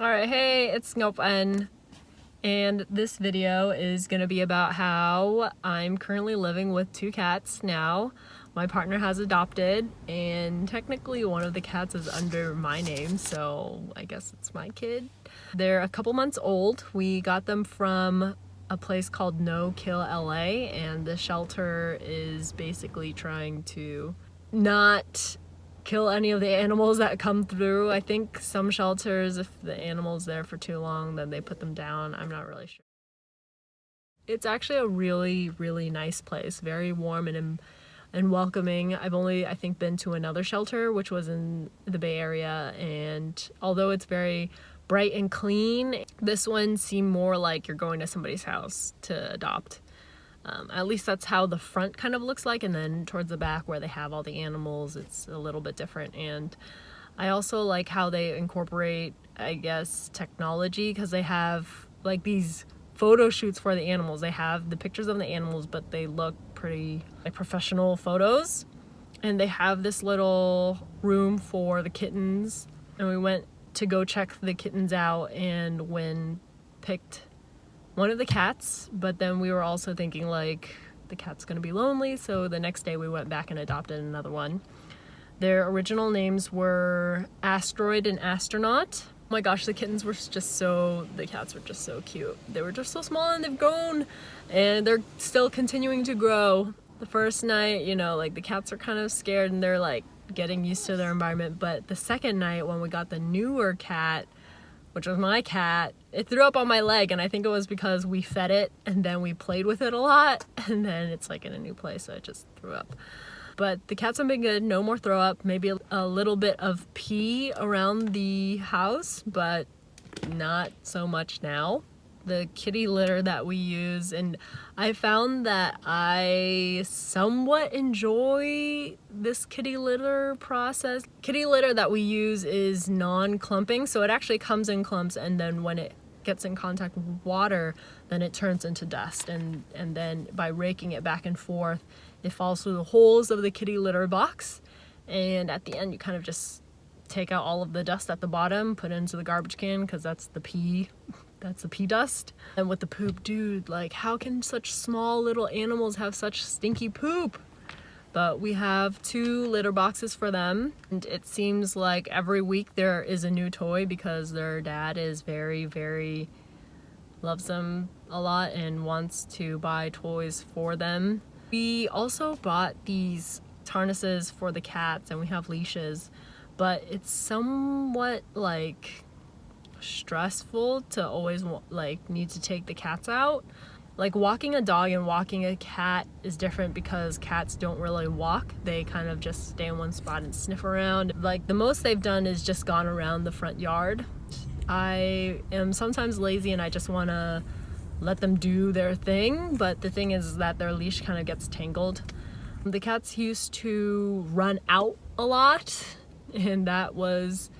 Alright, hey, it's Ngopn, and this video is gonna be about how I'm currently living with two cats now. My partner has adopted, and technically one of the cats is under my name, so I guess it's my kid. They're a couple months old. We got them from a place called No Kill LA, and the shelter is basically trying to not kill any of the animals that come through. I think some shelters, if the animal's there for too long, then they put them down. I'm not really sure. It's actually a really, really nice place. Very warm and and welcoming. I've only, I think, been to another shelter, which was in the Bay Area, and although it's very bright and clean, this one seemed more like you're going to somebody's house to adopt. Um, at least that's how the front kind of looks like and then towards the back where they have all the animals it's a little bit different. And I also like how they incorporate I guess technology because they have like these photo shoots for the animals. They have the pictures of the animals but they look pretty like professional photos. And they have this little room for the kittens. And we went to go check the kittens out and when picked one of the cats, but then we were also thinking like the cat's gonna be lonely, so the next day we went back and adopted another one. Their original names were Asteroid and Astronaut. Oh my gosh, the kittens were just so, the cats were just so cute. They were just so small and they've grown and they're still continuing to grow. The first night, you know, like the cats are kind of scared and they're like getting used to their environment, but the second night when we got the newer cat, which was my cat, it threw up on my leg and I think it was because we fed it and then we played with it a lot and then it's like in a new place so it just threw up. But the cats have been good, no more throw up, maybe a little bit of pee around the house, but not so much now the kitty litter that we use and I found that I somewhat enjoy this kitty litter process. Kitty litter that we use is non-clumping so it actually comes in clumps and then when it gets in contact with water then it turns into dust and and then by raking it back and forth it falls through the holes of the kitty litter box and at the end you kind of just take out all of the dust at the bottom put it into the garbage can because that's the pee that's the pee dust. And with the poop, dude, like how can such small little animals have such stinky poop? But we have two litter boxes for them. And it seems like every week there is a new toy because their dad is very, very, loves them a lot and wants to buy toys for them. We also bought these harnesses for the cats and we have leashes, but it's somewhat like stressful to always like need to take the cats out. Like walking a dog and walking a cat is different because cats don't really walk. They kind of just stay in one spot and sniff around. Like the most they've done is just gone around the front yard. I am sometimes lazy and I just want to let them do their thing, but the thing is that their leash kind of gets tangled. The cats used to run out a lot and that was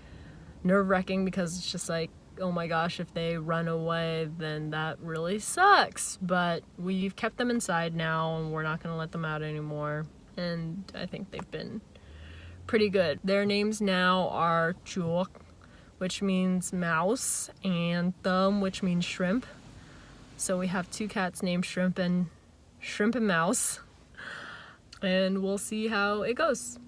nerve-wracking because it's just like oh my gosh if they run away then that really sucks but we've kept them inside now and we're not going to let them out anymore and I think they've been pretty good. Their names now are Chuk which means mouse and Thumb which means shrimp so we have two cats named Shrimp and Shrimp and Mouse and we'll see how it goes.